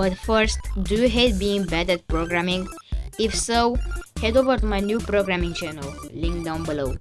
But first, do you hate being bad at programming? If so, head over to my new programming channel, link down below.